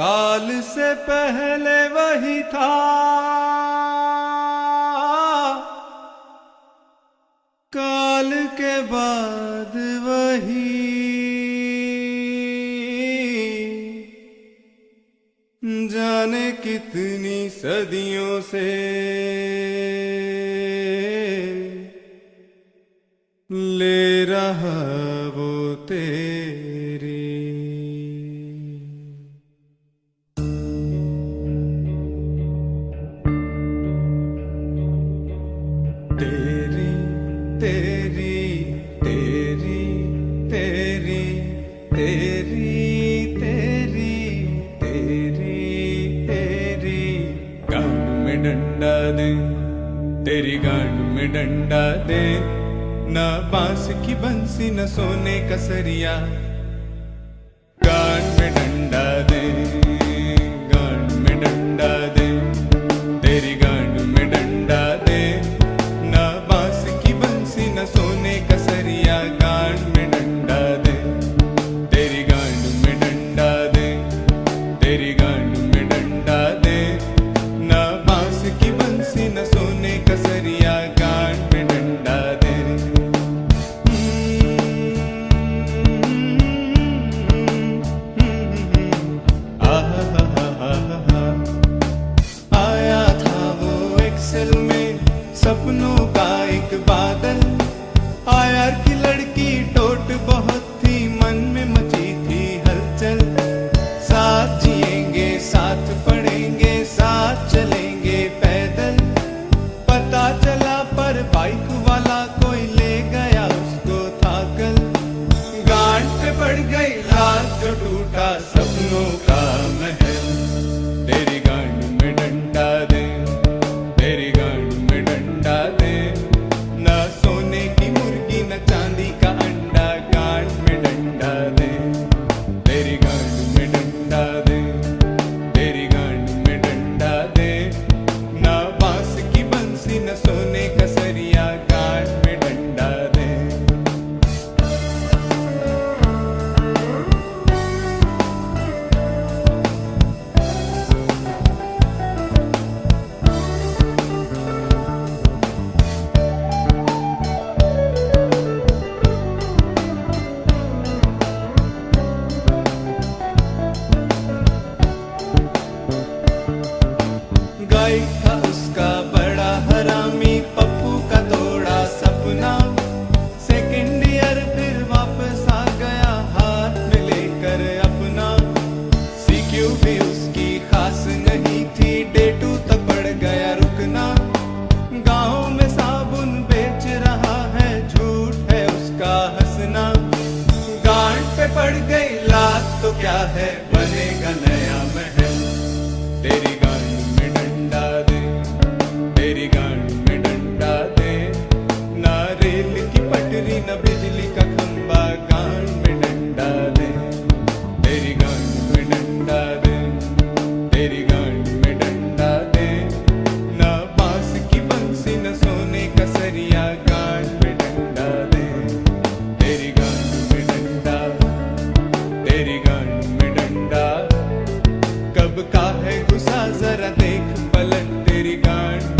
काल से पहले वही था। काल के बाद वही। जाने कितनी सदियों से। ले रहा दे तेरी गांड में डंडा दे न बांस की बंसी न सोने का सरिया गांड में डंडा दे गांड में डंडा दे seria बढ़ गई रात जो टूटा सपनों का। उसकी खास नहीं थी, डेटू तक पड़ गया रुकना। गाँव में साबुन बेच रहा है, झूठ है उसका हंसना। गांठ पे पड़ गई लात तो क्या है का है गुस्सा जरा देख पलट तेरी गांड